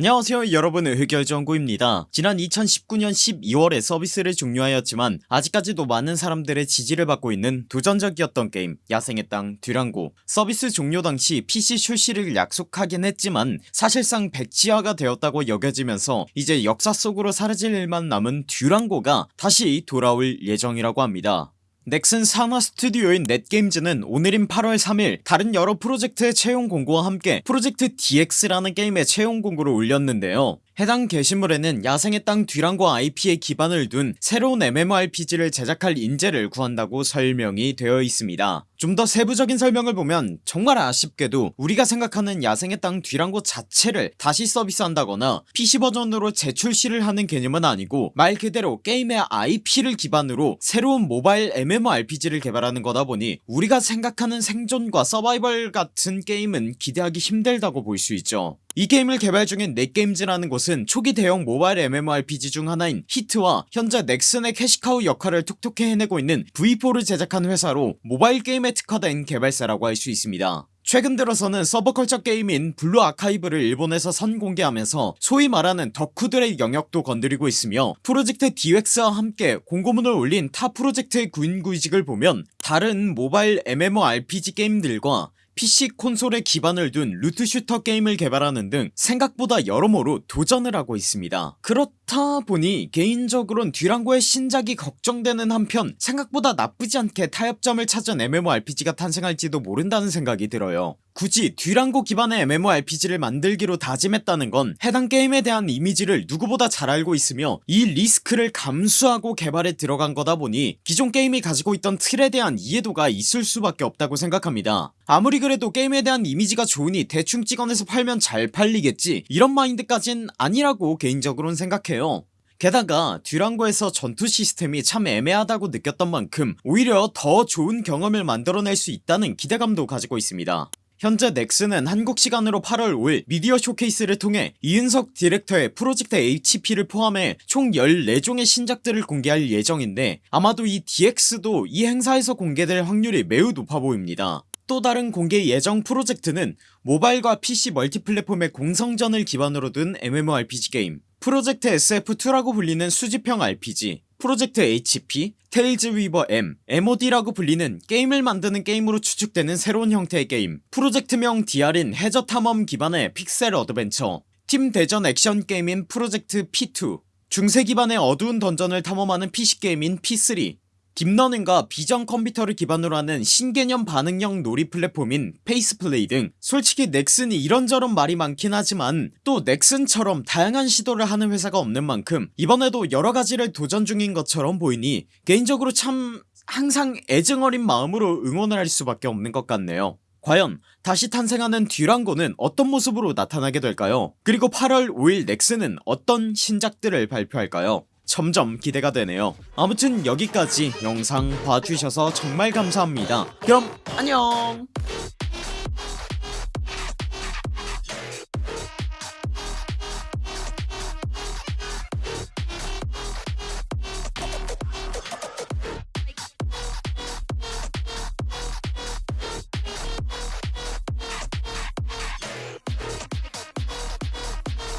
안녕하세요 여러분. 흑열정구입니다. 지난 2019년 12월에 서비스를 종료하였지만 아직까지도 많은 사람들의 지지를 받고 있는 도전적이었던 게임 야생의 땅 듀랑고. 서비스 종료 당시 PC 출시를 약속하긴 했지만 사실상 백지화가 되었다고 여겨지면서 이제 역사 속으로 사라질 일만 남은 듀랑고가 다시 돌아올 예정이라고 합니다 넥슨 산하 스튜디오인 넷게임즈는 오늘인 8월 3일 다른 여러 프로젝트의 채용 공고와 함께 프로젝트 DX라는 게임의 채용 공고를 올렸는데요 해당 게시물에는 야생의 땅 듀랑고 IP에 기반을 둔 새로운 MMORPG를 제작할 인재를 구한다고 설명이 되어 있습니다. 좀 더 세부적인 설명을 보면 정말 아쉽게도 우리가 생각하는 야생의 땅 듀랑고 자체를 다시 서비스한다거나 PC버전으로 재출시를 하는 개념은 아니고 말 그대로 게임의 IP를 기반으로 새로운 모바일 MMORPG를 개발하는 거다 보니 우리가 생각하는 생존과 서바이벌 같은 게임은 기대하기 힘들다고 볼 수 있죠 이 게임을 개발 중인 넷게임즈라는 곳은 초기 대형 모바일 MMORPG 중 하나인 히트와 현재 넥슨의 캐시카우 역할을 톡톡히 해내고 있는 V4를 제작한 회사로 모바일 게임에 특화된 개발사라고 할 수 있습니다. 최근 들어서는 서브컬처 게임인 블루 아카이브를 일본에서 선공개하면서 소위 말하는 덕후들의 영역도 건드리고 있으며 프로젝트 DX와 함께 공고문을 올린 타 프로젝트의 구인구직을 보면 다른 모바일 MMORPG 게임들과 PC 콘솔에 기반을 둔 loot shooter 게임을 개발하는 등 생각보다 여러모로 도전을 하고 있습니다. 그렇다 보니 개인적으론 듀랑고의 신작이 걱정되는 한편 생각보다 나쁘지 않게 타협점을 찾은 MMORPG가 탄생할지도 모른다는 생각이 들어요 굳이 듀랑고 기반의 MMORPG를 만들기로 다짐했다는 건 해당 게임에 대한 이미지를 누구보다 잘 알고 있으며 이 리스크를 감수하고 개발에 들어간 거다 보니 기존 게임이 가지고 있던 틀에 대한 이해도가 있을 수밖에 없다고 생각합니다. 아무리 그래도 게임에 대한 이미지가 좋으니 대충 찍어내서 팔면 잘 팔리겠지 이런 마인드까진 아니라고 개인적으로는 생각해요. 게다가 듀랑고에서 전투 시스템이 참 애매하다고 느꼈던 만큼 오히려 더 좋은 경험을 만들어낼 수 있다는 기대감도 가지고 있습니다 현재 넥슨은 한국 시간으로 8월 5일 미디어 쇼케이스를 통해 이은석 디렉터의 프로젝트 HP를 포함해 총 14종의 신작들을 공개할 예정인데 아마도 이 DX도 이 행사에서 공개될 확률이 매우 높아 보입니다 또 다른 공개 예정 프로젝트는 모바일과 PC 멀티플랫폼의 공성전을 기반으로 둔 MMORPG 게임. 프로젝트 SF2라고 불리는 수집형 RPG 프로젝트 HP, 테일즈 위버 M, MOD라고 불리는 게임을 만드는 게임으로 추측되는 새로운 형태의 게임. 프로젝트명 DR인 해저 탐험 기반의 픽셀 어드벤처 팀 대전 액션 게임인 프로젝트 P2 중세 기반의 어두운 던전을 탐험하는 PC게임인 P3 딥러닝과 비전 컴퓨터를 기반으로 하는 신개념 반응형 놀이 플랫폼인 페이스플레이 등 솔직히 넥슨이 이런저런 말이 많긴 하지만 또 넥슨처럼 다양한 시도를 하는 회사가 없는 만큼 이번에도 여러가지를 도전 중인 것처럼 보이니 개인적으로 참 항상 애증어린 마음으로 응원을 할 수밖에 없는 것 같네요. 과연 다시 탄생하는 듀랑고는 어떤 모습으로 나타나게 될까요? 그리고 8월 5일 넥슨은 어떤 신작들을 발표할까요 점점 기대가 되네요. 아무튼 여기까지 영상 봐주셔서 정말 감사합니다. 그럼 안녕